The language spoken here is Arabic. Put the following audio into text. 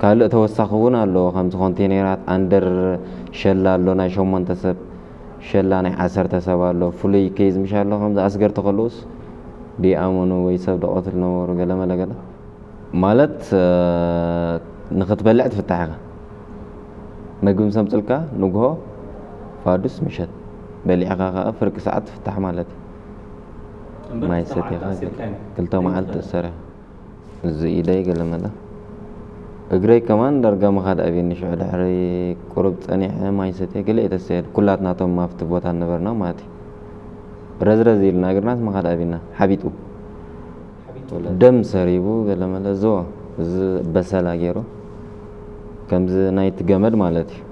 كالو توسخون الله خمس كونتينرات أندر شلة الله نشوم منتسب شلة نعسر تسب الله فلي كيز مش الله خمس أسعار تخلص دي أمنو ويسب دقات النور قلة ملا قلة مالت نخت بلعت في التعقة نقوم سمتلك نجها فادوس مشت بلي عقاقة فرق ساعة في التعقة مالت ما يصير يا خالد قلت له ما عدت السرعة زي ده قلة ملا እግረይ ከማን ዳርጋ መኻድ ኣብየኒ ሽዑ ድሕሪ ቁሩብ ፀኒሐ ማይ ሰትየ ገለ እየ ተሰየድ ኩላትናቶም ኣብቲ ቦታ ነበርና ማለት እዩ ረዝረዝ ኢልና እግርናት መኻድ ኣብና ሓቢጡ ደም ሰሪቡ ገለመለ መለ ዝዎ እዚ በሰላ ገይሩ ከምዚ ናይቲ ገመድ ማለት እዩ